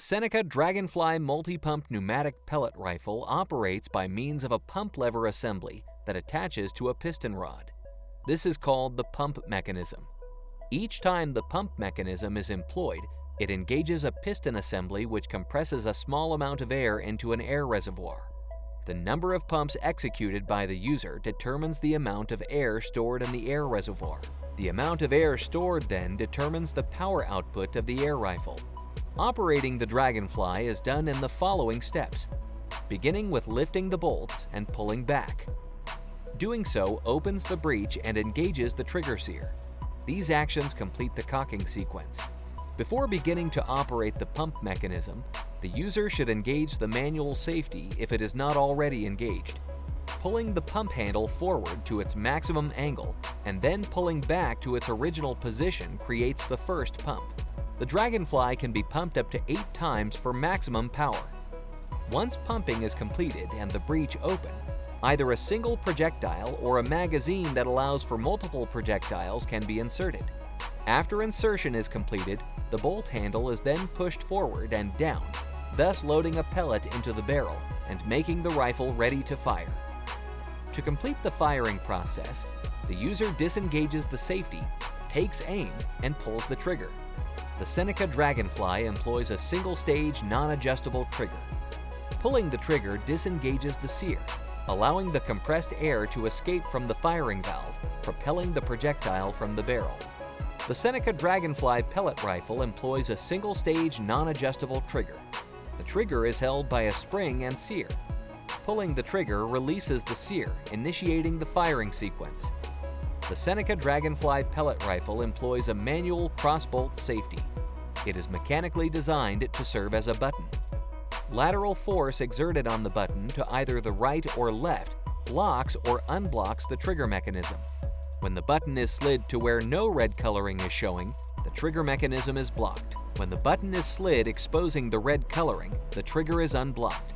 The Seneca Dragonfly multi-pump pneumatic pellet rifle operates by means of a pump lever assembly that attaches to a piston rod. This is called the pump mechanism. Each time the pump mechanism is employed, it engages a piston assembly which compresses a small amount of air into an air reservoir. The number of pumps executed by the user determines the amount of air stored in the air reservoir. The amount of air stored then determines the power output of the air rifle. Operating the Dragonfly is done in the following steps, beginning with lifting the bolts and pulling back. Doing so opens the breech and engages the trigger sear. These actions complete the cocking sequence. Before beginning to operate the pump mechanism, the user should engage the manual safety if it is not already engaged. Pulling the pump handle forward to its maximum angle and then pulling back to its original position creates the first pump. The Dragonfly can be pumped up to 8 times for maximum power. Once pumping is completed and the breech open, either a single projectile or a magazine that allows for multiple projectiles can be inserted. After insertion is completed, the bolt handle is then pushed forward and down, thus loading a pellet into the barrel and making the rifle ready to fire. To complete the firing process, the user disengages the safety, takes aim, and pulls the trigger. The Seneca Dragonfly employs a single-stage, non-adjustable trigger. Pulling the trigger disengages the sear, allowing the compressed air to escape from the firing valve, propelling the projectile from the barrel. The Seneca Dragonfly pellet rifle employs a single-stage non-adjustable trigger. The trigger is held by a spring and sear. Pulling the trigger releases the sear, initiating the firing sequence. The Seneca Dragonfly pellet rifle employs a manual crossbolt safety. It is mechanically designed to serve as a button. Lateral force exerted on the button to either the right or left blocks or unblocks the trigger mechanism. When the button is slid to where no red coloring is showing, the trigger mechanism is blocked. When the button is slid exposing the red coloring, the trigger is unblocked.